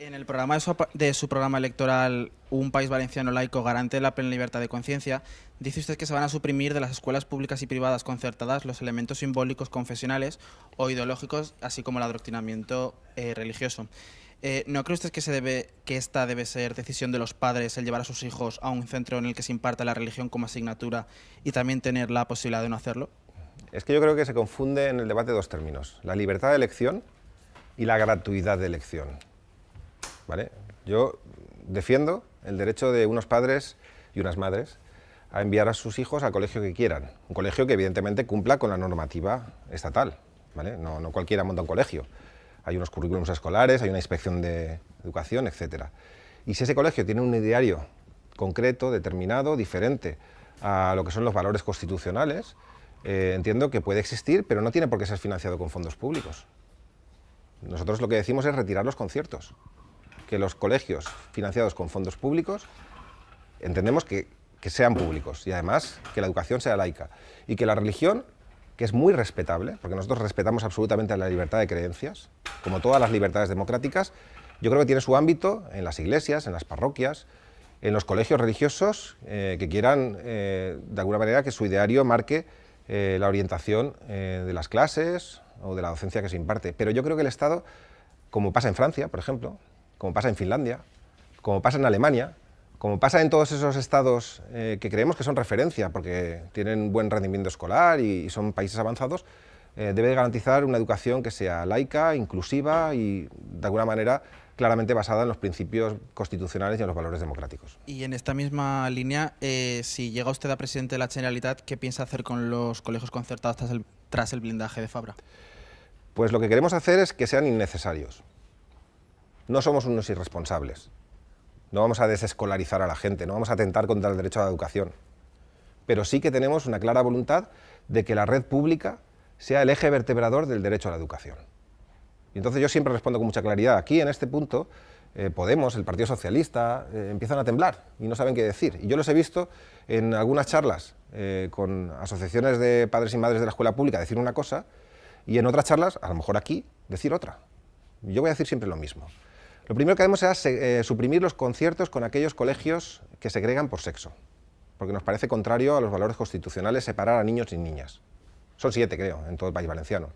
En el programa de su, de su, programa electoral Un país valenciano laico garante la plena libertad de conciencia, dice usted que se van a suprimir de las escuelas públicas y privadas concertadas los elementos simbólicos confesionales o ideológicos, así como el adoctrinamiento eh, religioso. Eh, ¿No cree usted que, se debe, que esta debe ser decisión de los padres el llevar a sus hijos a un centro en el que se imparte la religión como asignatura y también tener la posibilidad de no hacerlo? Es que yo creo que se confunde en el debate dos términos, la libertad de elección y la gratuidad de elección. Yo defiendo el derecho de unos padres y unas madres a enviar a sus hijos al colegio que quieran, un colegio que evidentemente cumpla con la normativa estatal, no, no cualquiera monta un colegio, hay unos currículums escolares, hay una inspección de educación, etc. Y si ese colegio tiene un ideario concreto, determinado, diferente a lo que son los valores constitucionales, eh, entiendo que puede existir, pero no tiene por qué ser financiado con fondos públicos. Nosotros lo que decimos es retirar los conciertos que los colegios financiados con fondos públicos entendemos que, que sean públicos y además que la educación sea laica y que la religión que es muy respetable, porque nosotros respetamos absolutamente la libertad de creencias, como todas las libertades democráticas, yo creo que tiene su ámbito en las iglesias, en las parroquias, en los colegios religiosos eh, que quieran, eh, de alguna manera, que su ideario marque eh, la orientación de las clases o de la docencia que se imparte. Pero yo creo que el Estado, como pasa en Francia, por ejemplo, como pasa en Finlandia, como pasa en Alemania, como pasa en todos esos estados eh, que creemos que son referencia porque tienen buen rendimiento escolar y, y son países avanzados, eh, debe garantizar una educación que sea laica, inclusiva y de alguna manera claramente basada en los principios constitucionales y en los valores democráticos. Y en esta misma línea, eh, si llega usted a presidente de la Generalitat, ¿qué piensa hacer con los colegios concertados tras el, tras el blindaje de Fabra? Pues lo que queremos hacer es que sean innecesarios. No somos unos irresponsables. No vamos a desescolarizar a la gente, no vamos a atentar contra el derecho a la educación. Pero sí que tenemos una clara voluntad de que la red pública sea el eje vertebrador del derecho a la educación. Y entonces yo siempre respondo con mucha claridad. Aquí, en este punto, eh, Podemos, el Partido Socialista, eh, empiezan a temblar y no saben qué decir. Y yo los he visto en algunas charlas eh, con asociaciones de padres y madres de la escuela pública decir una cosa y en otras charlas, a lo mejor aquí, decir otra. Yo voy a decir siempre lo mismo. Lo primero que haremos es eh, suprimir los conciertos con aquellos colegios que segregan por sexo, porque nos parece contrario a los valores constitucionales separar a niños y niñas. Son siete, creo, en todo el país valenciano.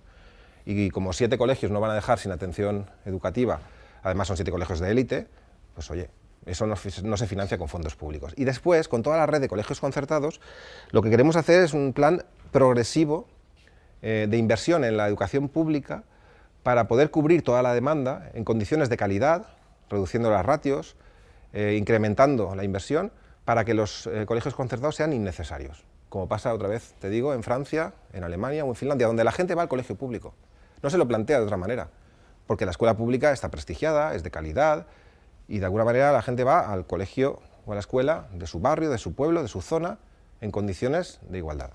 Y como siete colegios no van a dejar sin atención educativa, además son siete colegios de élite, pues oye, eso no, no, se financia con fondos públicos. Y después, con toda la red de colegios concertados, lo que queremos hacer es un plan progresivo eh, de inversión en la educación pública para poder cubrir toda la demanda en condiciones de calidad, reduciendo las ratios, eh, incrementando la inversión, para que los eh, colegios concertados sean innecesarios, como pasa otra vez, te digo, en Francia, en Alemania o en Finlandia, donde la gente va al colegio público. No se lo plantea de otra manera, porque la escuela pública está prestigiada, es de calidad, y de alguna manera la gente va al colegio o a la escuela de su barrio, de su pueblo, de su zona, en condiciones de igualdad.